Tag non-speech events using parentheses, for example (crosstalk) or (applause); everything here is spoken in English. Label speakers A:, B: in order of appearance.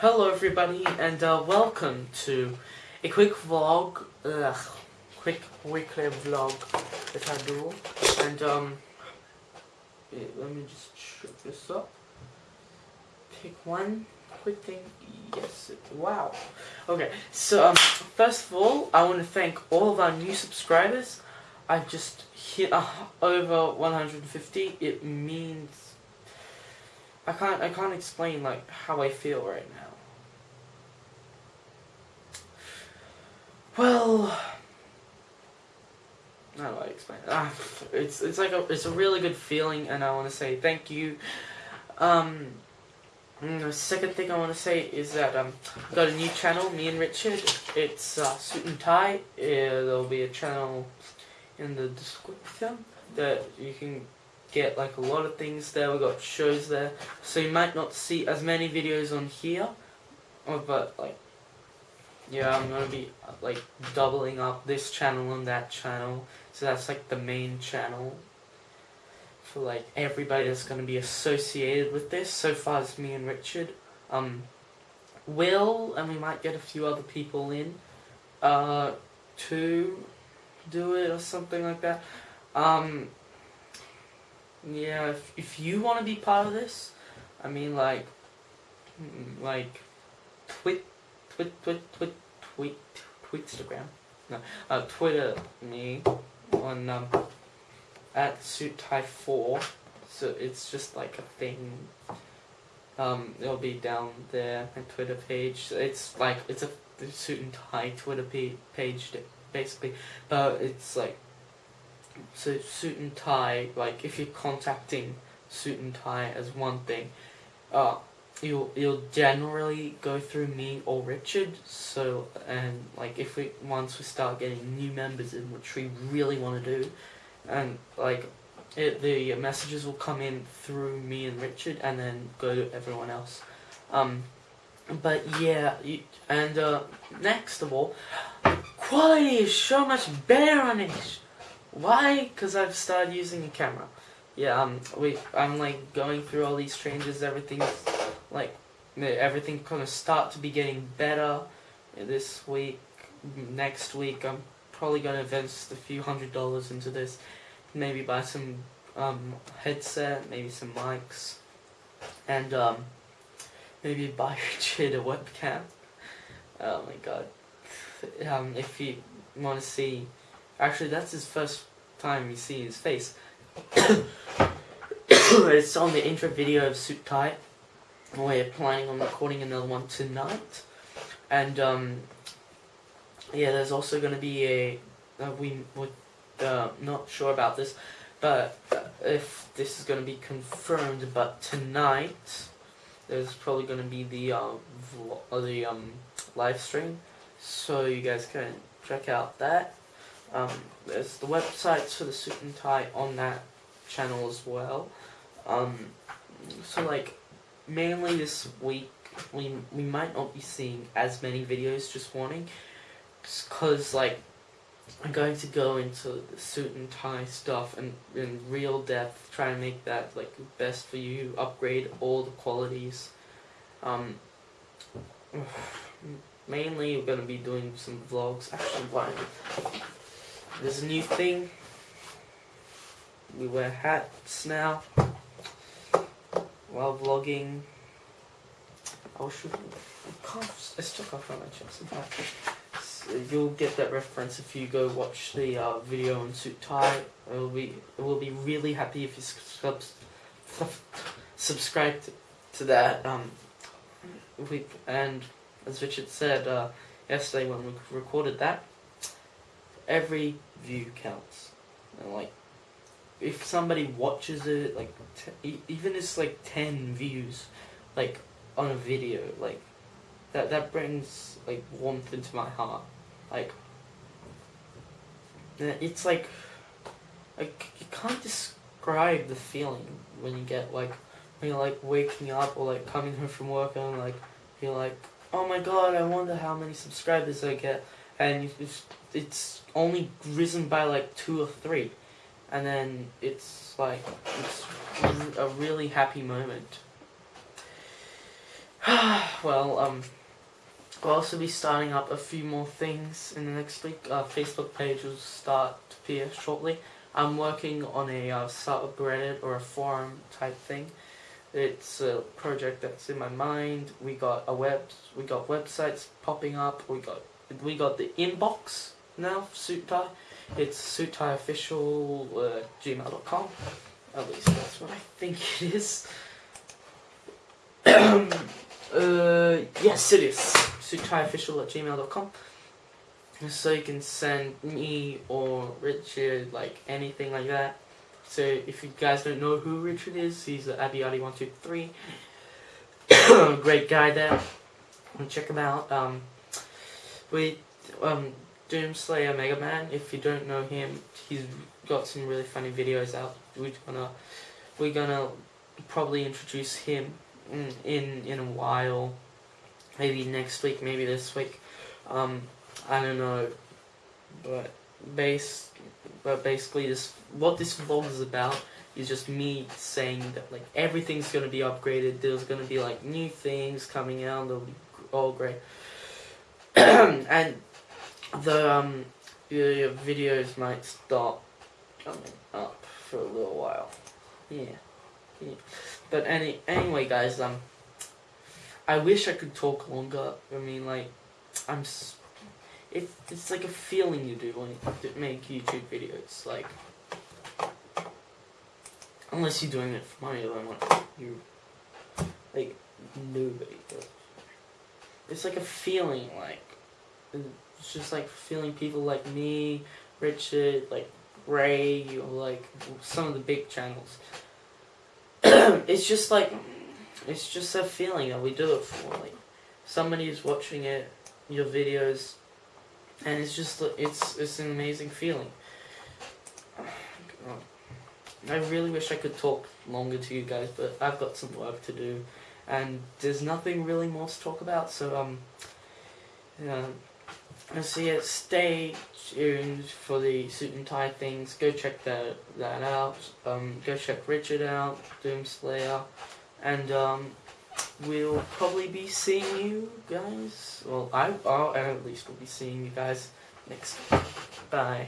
A: Hello everybody and uh, welcome to a quick vlog, ugh, quick weekly vlog that I do. And um, yeah, let me just shut this up. Pick one quick thing. Yes, wow. Okay, so um, first of all, I want to thank all of our new subscribers. I just hit uh, over 150. It means I can't I can't explain like how I feel right now. Well, how do I explain? It? Ah, it's it's like a it's a really good feeling, and I want to say thank you. Um, the second thing I want to say is that um, I've got a new channel, me and Richard. It's uh, Suit and Tie. Uh, there'll be a channel in the description that you can get like a lot of things there. We've got shows there, so you might not see as many videos on here, oh, but like, yeah, I'm gonna be like doubling up this channel and that channel. So that's like the main channel for like everybody that's gonna be associated with this. So far, it's me and Richard. Um, Will and we might get a few other people in, uh, to do it or something like that. Um, yeah, if, if you want to be part of this, I mean, like, mm, like, twit, twit, twit, twit, tweet, Twitstagram, no, uh, Twitter me on, um, at suittie4, so it's just like a thing, um, it'll be down there, my Twitter page, so it's like, it's a suit and tie Twitter page, basically, but it's like, so suit and tie, like if you're contacting suit and tie as one thing, uh, you'll you'll generally go through me or Richard. So and like if we once we start getting new members in, which we really want to do, and like it, the messages will come in through me and Richard, and then go to everyone else. Um, but yeah, you, and uh, next of all, quality is so much better on this. Why? Because I've started using a camera. Yeah, um, we, I'm like going through all these changes, everything's like, everything gonna start to be getting better this week, next week, I'm probably gonna invest a few hundred dollars into this, maybe buy some, um, headset, maybe some mics, and, um, maybe buy Richard (laughs) a webcam. Oh my god. Um, if you want to see Actually, that's his first time you see his face. (coughs) it's on the intro video of Suit Tie. We're planning on recording another one tonight. And, um, yeah, there's also going to be a, uh, we, we're uh, not sure about this, but uh, if this is going to be confirmed, but tonight, there's probably going to be the, uh, the, um, live stream. So you guys can check out that. Um, there's the websites for the suit and tie on that channel as well. Um, so like, mainly this week, we, we might not be seeing as many videos, just warning. Because like, I'm going to go into the suit and tie stuff and in real depth, try to make that like best for you, upgrade all the qualities. Um, (sighs) mainly, we're going to be doing some vlogs. Actually, why? There's a new thing. We wear hats now while vlogging. Oh shoot! I stuck off on my chest. So you'll get that reference if you go watch the uh, video on suit tie. It will be it will be really happy if you sub subscribe to, to that. Um, we and as Richard said uh, yesterday when we recorded that every view counts. And like, if somebody watches it, like, even it's like 10 views, like, on a video, like, that, that brings, like, warmth into my heart. Like, it's like, like, you can't describe the feeling when you get, like, when you're, like, waking up or, like, coming home from work and, like, you're like, oh my god, I wonder how many subscribers I get and it's, it's only risen by like two or three and then it's like it's a really happy moment (sighs) well, um, we'll also be starting up a few more things in the next week. Our Facebook page will start to appear shortly. I'm working on a uh, subreddit or a forum type thing. It's a project that's in my mind. We got a web, we got websites popping up. We got we got the inbox now. Suit tie. It's suittieofficial uh, gmail.com. At least that's what I think it is. (coughs) uh, yes, it is. Suittieofficial at gmail.com. So you can send me or Richard, like anything like that. So if you guys don't know who Richard is, he's the Abiyadi123. (coughs) Great guy there. Check him out. Um, we, um, Doomslayer Mega Man. If you don't know him, he's got some really funny videos out. We're gonna, we're gonna probably introduce him in in, a while. Maybe next week, maybe this week. Um, I don't know, but base, but basically this what this vlog is about is just me saying that like everything's gonna be upgraded. There's gonna be like new things coming out. They'll be all great, (coughs) and the um the videos might stop coming up for a little while. Yeah, yeah. But any anyway, guys, um, I wish I could talk longer. I mean, like, I'm. It, it's like a feeling you do when you make YouTube videos. Like, unless you're doing it for money, then like you, like nobody does. It's like a feeling, like it's just like feeling people like me, Richard, like Ray, or like some of the big channels. (clears throat) it's just like it's just a feeling that we do it for. Like somebody is watching it, your videos, and it's just it's it's an amazing feeling. (sighs) I really wish I could talk longer to you guys, but I've got some work to do, and there's nothing really more to talk about. So um, yeah. So it, stay tuned for the suit and tie things. Go check that that out. Um, go check Richard out, Doomslayer, and um, we'll probably be seeing you guys. Well, I, I at least will be seeing you guys next. Bye.